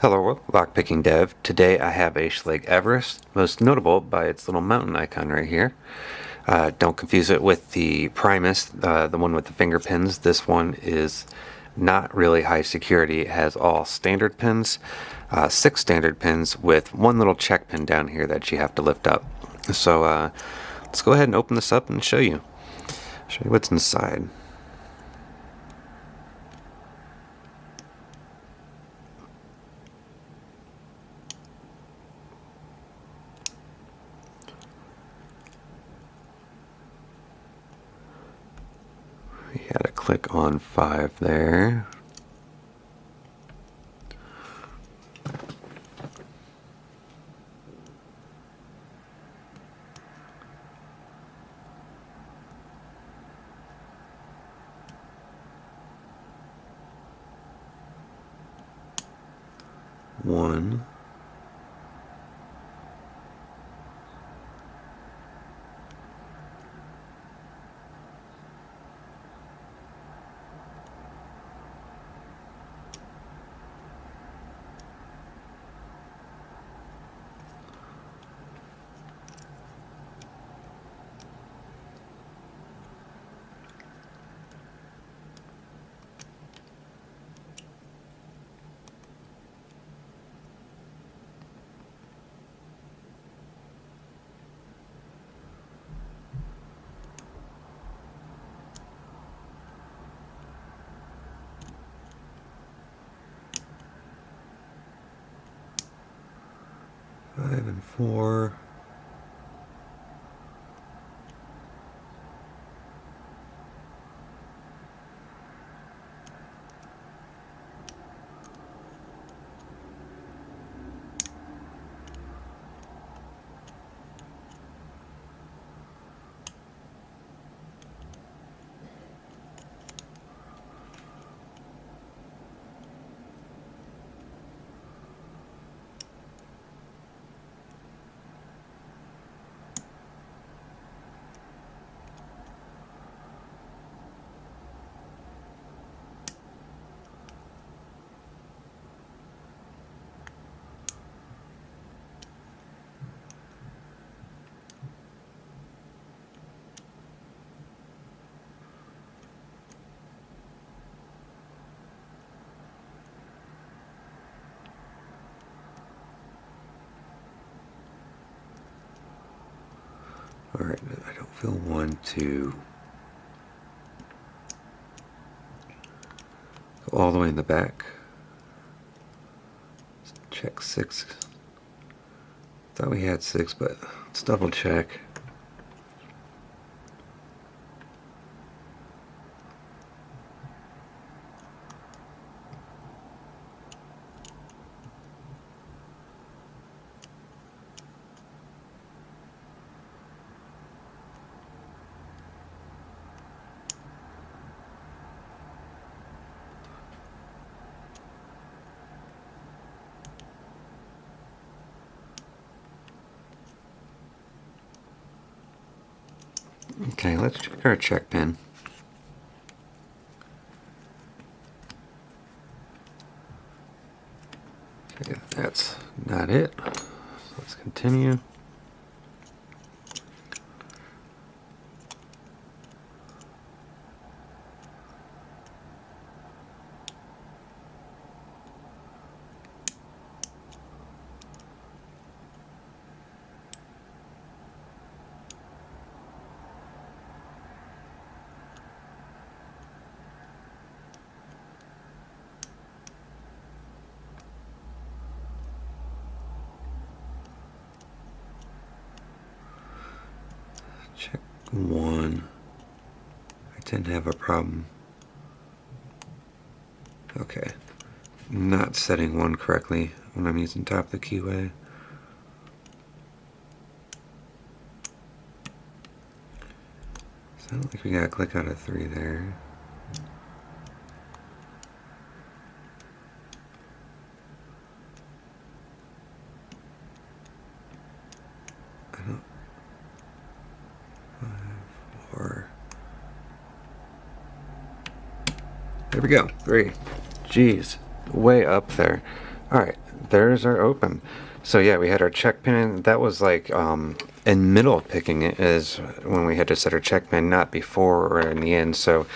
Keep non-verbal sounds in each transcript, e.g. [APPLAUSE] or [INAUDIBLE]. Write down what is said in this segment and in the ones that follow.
Hello Lockpicking Dev. Today I have a Schlage Everest, most notable by its little mountain icon right here. Uh, don't confuse it with the Primus, uh, the one with the finger pins. This one is not really high security. It has all standard pins, uh, six standard pins with one little check pin down here that you have to lift up. So uh, let's go ahead and open this up and show you. Show you what's inside. We had to click on 5 there. One. And four. All right, I don't feel one to go all the way in the back. Check six. Thought we had six, but let's double check. Okay, let's check our check pin. Okay, that's not it. So let's continue. Check one. I tend to have a problem. Okay. Not setting one correctly when I'm using top of the keyway. So I don't think we got to click out of three there. There we go. Three. Jeez. Way up there. Alright. there's our open. So yeah, we had our check pin. That was like um, in middle of picking it is when we had to set our check pin, not before or in the end. So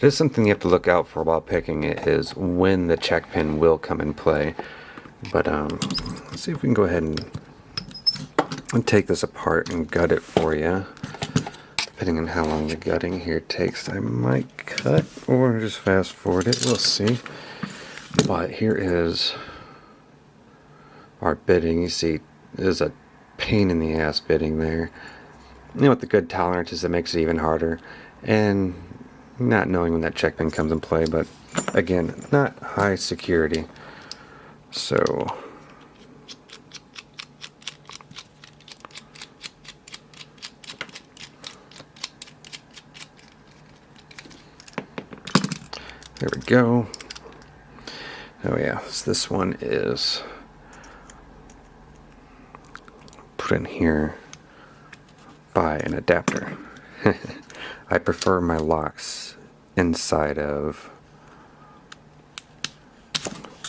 there's something you have to look out for while picking it is when the check pin will come in play. But um, let's see if we can go ahead and, and take this apart and gut it for you. Depending on how long the gutting here takes, I might cut or just fast forward it. We'll see. But here is our bitting. You see, there's a pain in the ass bitting there. You know, what the good tolerance is it makes it even harder. And not knowing when that check pin comes in play, but again, not high security. So there we go. Oh yeah, so this one is put in here by an adapter. [LAUGHS] I prefer my locks inside of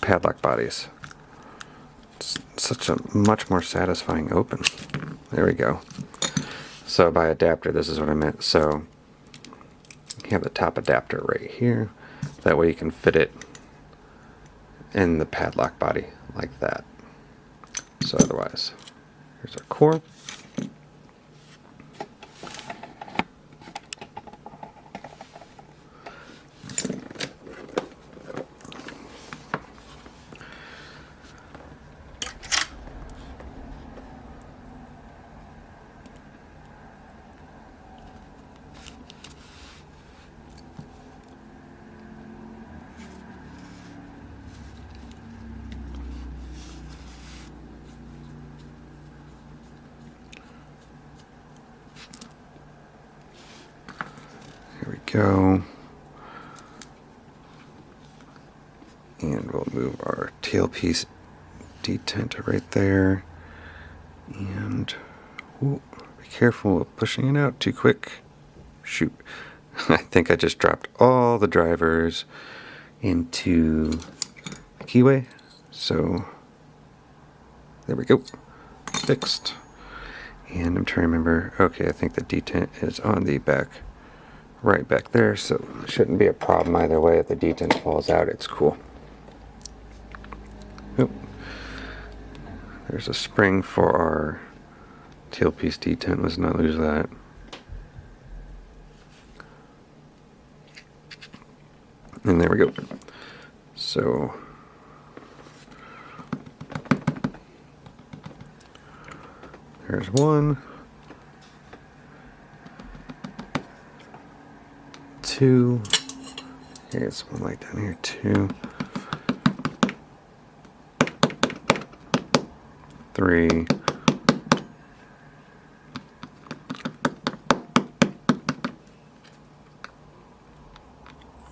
padlock bodies. It's such a much more satisfying open. There we go. So by adapter, this is what I meant. So you have the top adapter right here. That way you can fit it in the padlock body like that. So otherwise, here's our core. Go. And we'll move our tailpiece detent right there. And ooh, be careful of pushing it out too quick. Shoot. [LAUGHS] I think I just dropped all the drivers into the keyway. So there we go. Fixed. And I'm trying to remember. Okay, I think the detent is on the back right back there, so shouldn't be a problem either way. If the detent falls out, it's cool. Oop. There's a spring for our tailpiece detent. Let's not lose that. And there we go. So there's one. Two. Here's one like down here, two. Three.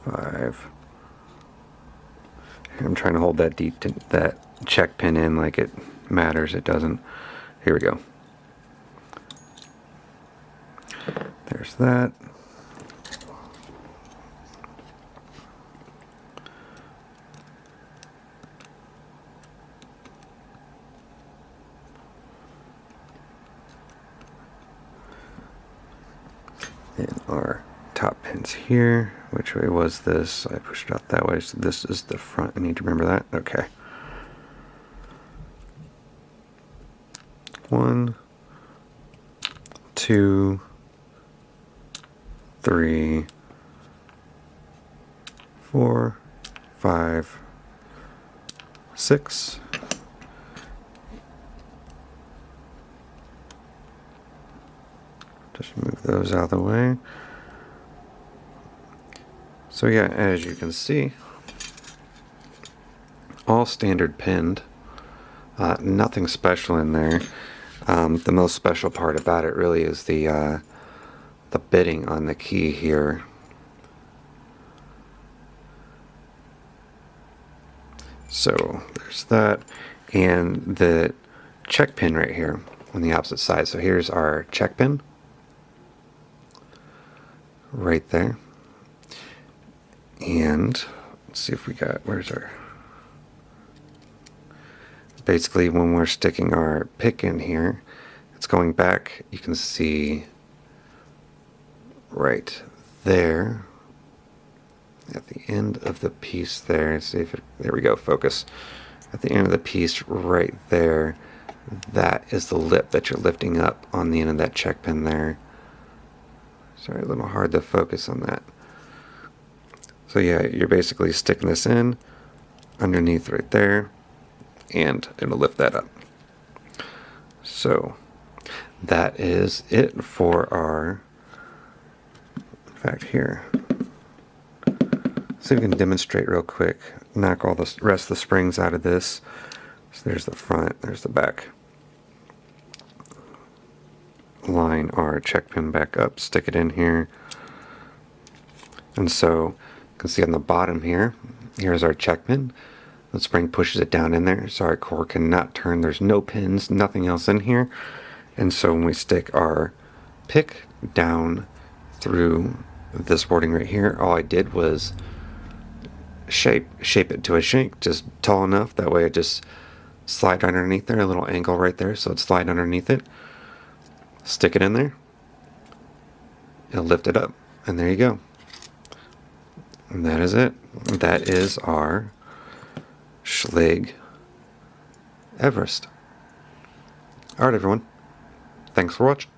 Five. I'm trying to hold that deep that check pin in like it matters. It doesn't. Here we go. There's that. Our top pins here. Which way was this? I pushed it out that way, so this is the front. I need to remember that. Okay. One, two, three, four, five, six, Those out of the way. So yeah, as you can see, all standard pinned. Uh, nothing special in there. Um, the most special part about it really is the uh, the bitting on the key here. So there's that, and the check pin right here on the opposite side. So here's our check pin right there. And let's see if we got, where's our, basically when we're sticking our pick in here, it's going back. You can see right there at the end of the piece there. See if it, there we go, focus. At the end of the piece right there, that is the lip that you're lifting up on the end of that check pin there. Sorry, a little hard to focus on that. So yeah, you're basically sticking this in underneath right there and it'll lift that up. So that is it for our, in fact here, see if we can demonstrate real quick, knock all the rest of the springs out of this. So there's the front, there's the back. Line our check pin back up, stick it in here. And so you can see on the bottom here, here's our check pin. The spring pushes it down in there, so our core cannot turn. There's no pins, nothing else in here. And so when we stick our pick down through this boarding right here, all I did was shape shape it to a shank, just tall enough. That way it just slide underneath there, a little angle right there, so it slide underneath it. Stick it in there. It'll lift it up, and there you go. And that is it. That is our Schlage Everest. Alright everyone, thanks for watching.